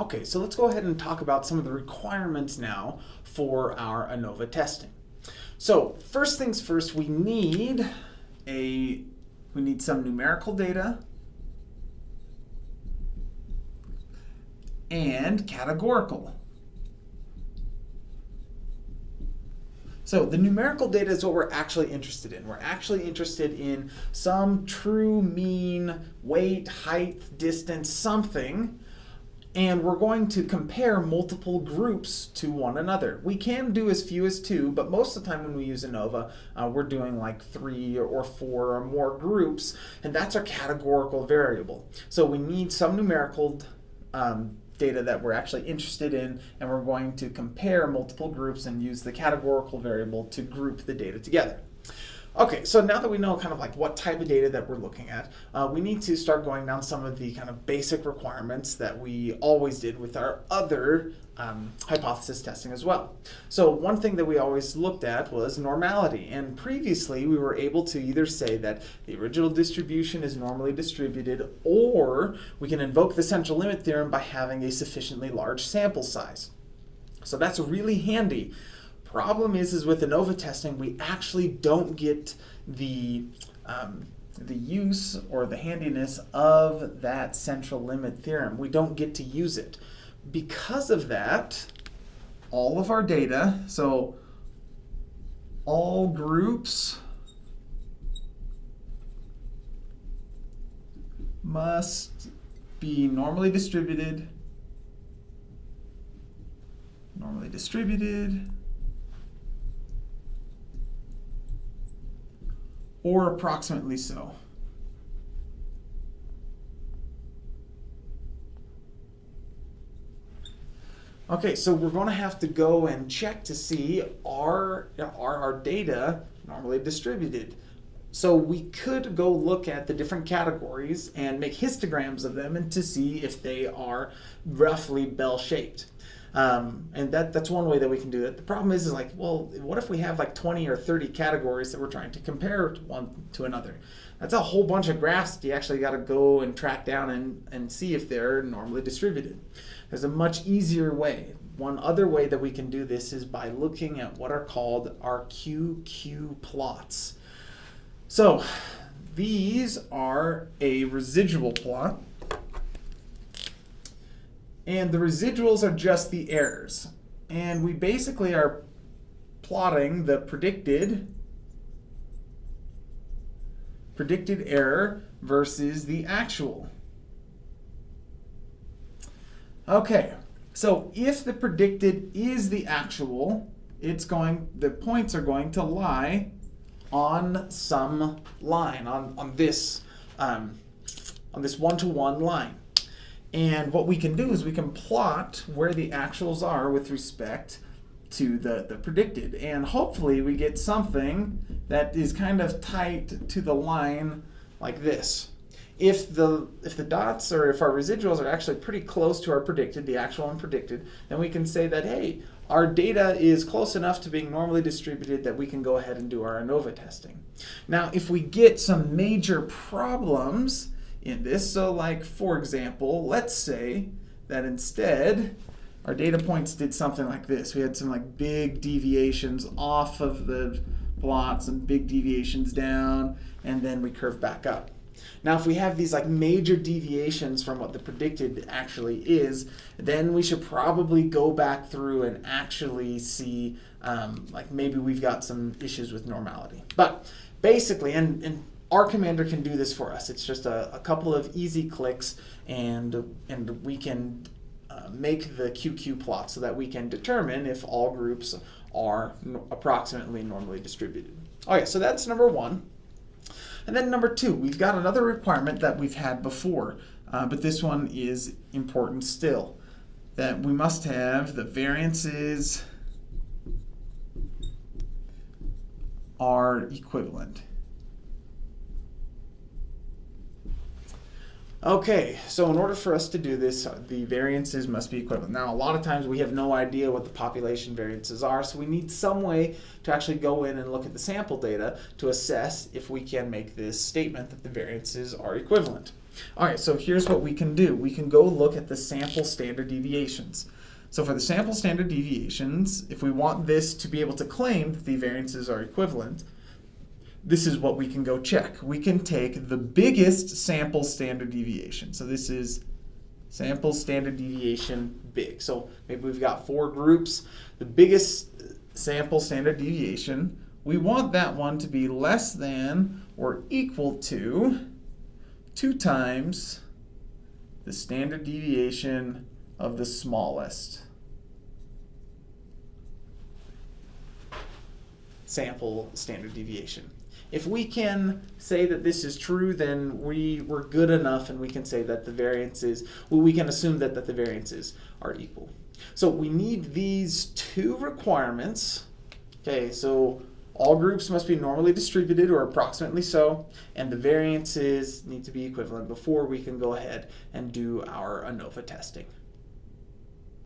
Okay, so let's go ahead and talk about some of the requirements now for our ANOVA testing. So first things first, we need a we need some numerical data and categorical. So the numerical data is what we're actually interested in. We're actually interested in some true mean, weight, height, distance, something, and we're going to compare multiple groups to one another. We can do as few as two, but most of the time when we use ANOVA, uh, we're doing like three or four or more groups, and that's our categorical variable. So we need some numerical um, data that we're actually interested in, and we're going to compare multiple groups and use the categorical variable to group the data together. Okay, so now that we know kind of like what type of data that we're looking at, uh, we need to start going down some of the kind of basic requirements that we always did with our other um, hypothesis testing as well. So one thing that we always looked at was normality. And previously we were able to either say that the original distribution is normally distributed or we can invoke the central limit theorem by having a sufficiently large sample size. So that's really handy Problem is, is with ANOVA testing, we actually don't get the um, the use or the handiness of that central limit theorem. We don't get to use it. Because of that, all of our data, so all groups must be normally distributed, normally distributed, or approximately so. Okay, so we're going to have to go and check to see are, are our data normally distributed. So we could go look at the different categories and make histograms of them and to see if they are roughly bell-shaped. Um, and that, that's one way that we can do it. The problem is, is like, well, what if we have like 20 or 30 categories that we're trying to compare one to another? That's a whole bunch of graphs that you actually got to go and track down and, and see if they're normally distributed. There's a much easier way. One other way that we can do this is by looking at what are called our QQ plots. So these are a residual plot and the residuals are just the errors. And we basically are plotting the predicted predicted error versus the actual. Okay, so if the predicted is the actual, it's going the points are going to lie on some line on on this um, on this one-to-one -one line. And what we can do is we can plot where the actuals are with respect to the, the predicted. And hopefully we get something that is kind of tight to the line like this. If the, if the dots or if our residuals are actually pretty close to our predicted, the actual and predicted, then we can say that, hey, our data is close enough to being normally distributed that we can go ahead and do our ANOVA testing. Now, if we get some major problems, in this. So like, for example, let's say that instead our data points did something like this. We had some like big deviations off of the plot, some big deviations down, and then we curve back up. Now, if we have these like major deviations from what the predicted actually is, then we should probably go back through and actually see um, like maybe we've got some issues with normality. But basically, and, and R Commander can do this for us. It's just a, a couple of easy clicks and, and we can uh, make the QQ plot so that we can determine if all groups are approximately normally distributed. Okay, so that's number one. And then number two, we've got another requirement that we've had before, uh, but this one is important still, that we must have the variances are equivalent. Okay, so in order for us to do this, uh, the variances must be equivalent. Now, a lot of times we have no idea what the population variances are, so we need some way to actually go in and look at the sample data to assess if we can make this statement that the variances are equivalent. All right, so here's what we can do. We can go look at the sample standard deviations. So for the sample standard deviations, if we want this to be able to claim that the variances are equivalent, this is what we can go check. We can take the biggest sample standard deviation. So this is sample standard deviation big. So maybe we've got four groups. The biggest sample standard deviation, we want that one to be less than or equal to 2 times the standard deviation of the smallest sample standard deviation. If we can say that this is true, then we, we're good enough and we can say that the variances, well, we can assume that, that the variances are equal. So we need these two requirements. Okay, so all groups must be normally distributed or approximately so, and the variances need to be equivalent before we can go ahead and do our ANOVA testing.